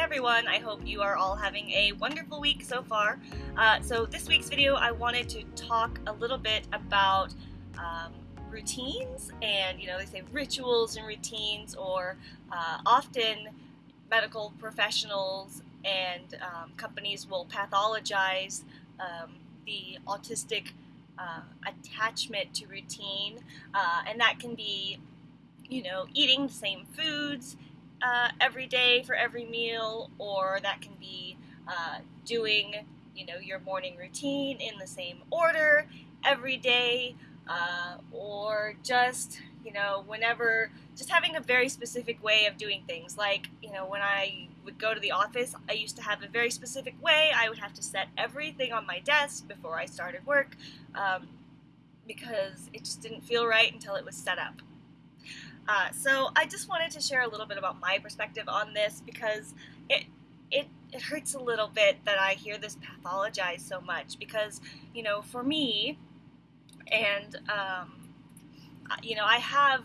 everyone, I hope you are all having a wonderful week so far. Uh, so this week's video I wanted to talk a little bit about um, routines and you know they say rituals and routines or uh, often medical professionals and um, companies will pathologize um, the autistic uh, attachment to routine uh, and that can be you know eating the same foods uh, every day for every meal, or that can be uh, doing, you know, your morning routine in the same order every day, uh, or just, you know, whenever, just having a very specific way of doing things. Like, you know, when I would go to the office, I used to have a very specific way. I would have to set everything on my desk before I started work um, because it just didn't feel right until it was set up. Uh, so I just wanted to share a little bit about my perspective on this because it it it hurts a little bit that I hear this pathologized so much because you know for me and um, you know I have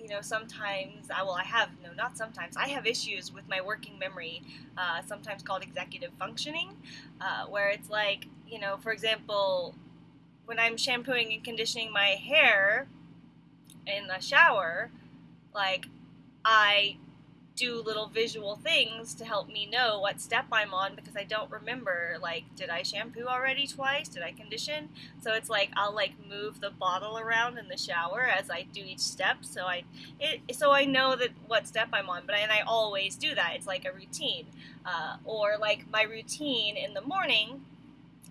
you know sometimes I well I have no not sometimes I have issues with my working memory uh, sometimes called executive functioning uh, where it's like you know for example when I'm shampooing and conditioning my hair in the shower like I do little visual things to help me know what step I'm on because I don't remember like did I shampoo already twice? Did I condition? So it's like I'll like move the bottle around in the shower as I do each step. So I it, so I know that what step I'm on but I, and I always do that. It's like a routine. Uh, or like my routine in the morning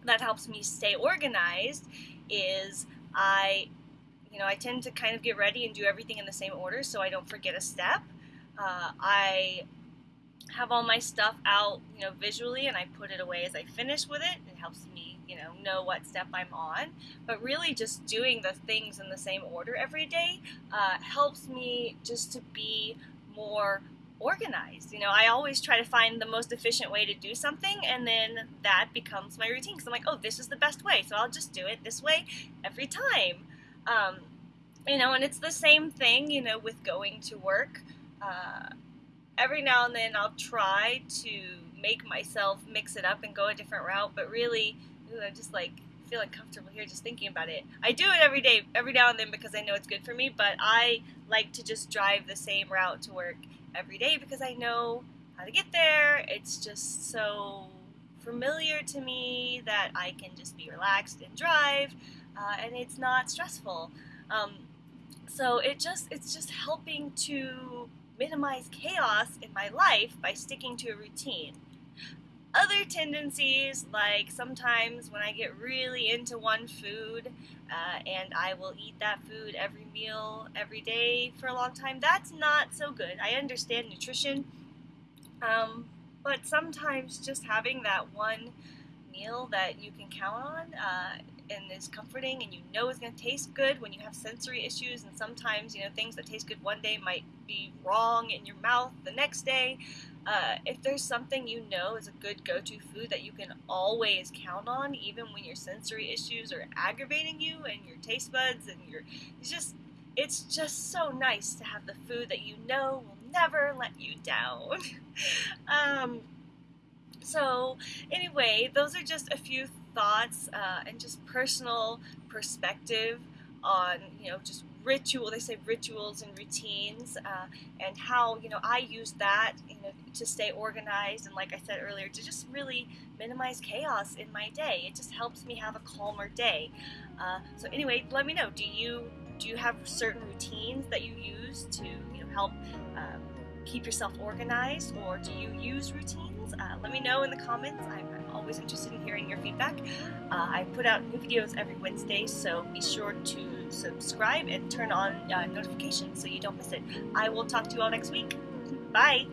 that helps me stay organized is I you know, I tend to kind of get ready and do everything in the same order so I don't forget a step. Uh, I have all my stuff out, you know, visually and I put it away as I finish with it. It helps me, you know, know what step I'm on. But really just doing the things in the same order every day uh, helps me just to be more organized. You know, I always try to find the most efficient way to do something, and then that becomes my routine. Because I'm like, oh, this is the best way, so I'll just do it this way every time. Um, you know, and it's the same thing, you know, with going to work. Uh, every now and then I'll try to make myself mix it up and go a different route, but really, ooh, I'm just like feeling comfortable here just thinking about it. I do it every day, every now and then because I know it's good for me, but I like to just drive the same route to work every day because I know how to get there. It's just so familiar to me that I can just be relaxed and drive uh, and it's not stressful. Um, so it just it's just helping to minimize chaos in my life by sticking to a routine. Other tendencies, like sometimes when I get really into one food uh, and I will eat that food every meal, every day for a long time, that's not so good. I understand nutrition, um, but sometimes just having that one meal that you can count on uh, and is comforting and you know is going to taste good when you have sensory issues and sometimes you know things that taste good one day might be wrong in your mouth the next day. Uh, if there's something you know is a good go-to food that you can always count on even when your sensory issues are aggravating you and your taste buds and your it's just it's just so nice to have the food that you know will never let you down. Um, so anyway those are just a few thoughts uh, and just personal perspective on you know just ritual they say rituals and routines uh, and how you know I use that you know to stay organized and like I said earlier to just really minimize chaos in my day. It just helps me have a calmer day. Uh, so anyway let me know do you do you have certain routines that you use to you know help um, keep yourself organized or do you use routines? Uh, let me know in the comments. I'm always interested in hearing your feedback. Uh, I put out new videos every Wednesday, so be sure to subscribe and turn on uh, notifications so you don't miss it. I will talk to you all next week. Bye!